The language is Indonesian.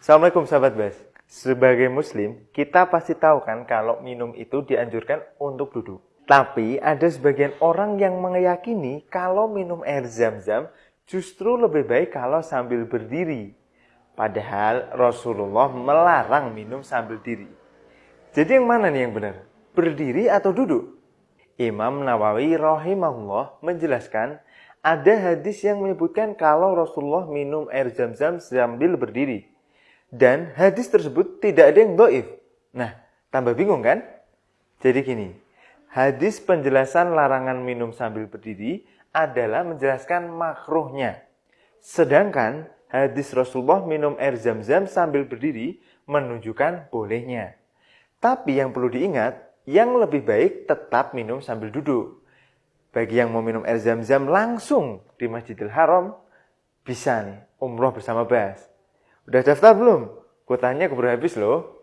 Assalamualaikum sahabat Bas. Sebagai muslim, kita pasti tahu kan kalau minum itu dianjurkan untuk duduk. Tapi ada sebagian orang yang meyakini kalau minum air zam-zam justru lebih baik kalau sambil berdiri. Padahal Rasulullah melarang minum sambil diri. Jadi yang mana nih yang benar? Berdiri atau duduk? Imam Nawawi rahimahullah menjelaskan ada hadis yang menyebutkan kalau Rasulullah minum air zam-zam sambil berdiri. Dan hadis tersebut tidak ada yang doif. Nah, tambah bingung kan? Jadi gini, hadis penjelasan larangan minum sambil berdiri adalah menjelaskan makruhnya. Sedangkan hadis Rasulullah minum air zam-zam sambil berdiri menunjukkan bolehnya. Tapi yang perlu diingat, yang lebih baik tetap minum sambil duduk. Bagi yang mau minum air zam-zam langsung di Masjidil Haram, bisa nih umroh bersama Bas. Udah daftar belum? Kuotanya keburu habis loh.